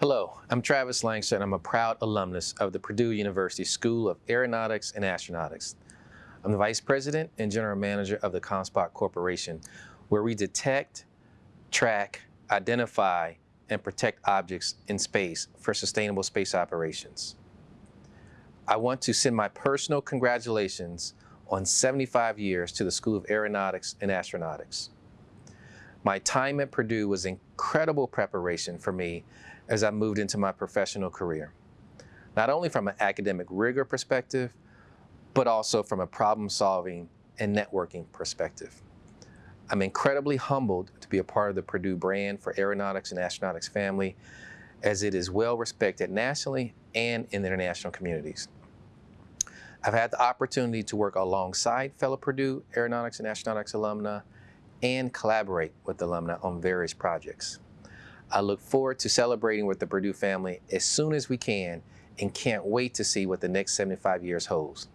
Hello, I'm Travis Langster. and I'm a proud alumnus of the Purdue University School of Aeronautics and Astronautics. I'm the Vice President and General Manager of the COMSPOC Corporation, where we detect, track, identify, and protect objects in space for sustainable space operations. I want to send my personal congratulations on 75 years to the School of Aeronautics and Astronautics. My time at Purdue was incredible preparation for me as I moved into my professional career, not only from an academic rigor perspective, but also from a problem solving and networking perspective. I'm incredibly humbled to be a part of the Purdue brand for aeronautics and astronautics family as it is well respected nationally and in the international communities. I've had the opportunity to work alongside fellow Purdue aeronautics and astronautics alumni and collaborate with alumni on various projects. I look forward to celebrating with the Purdue family as soon as we can and can't wait to see what the next 75 years holds.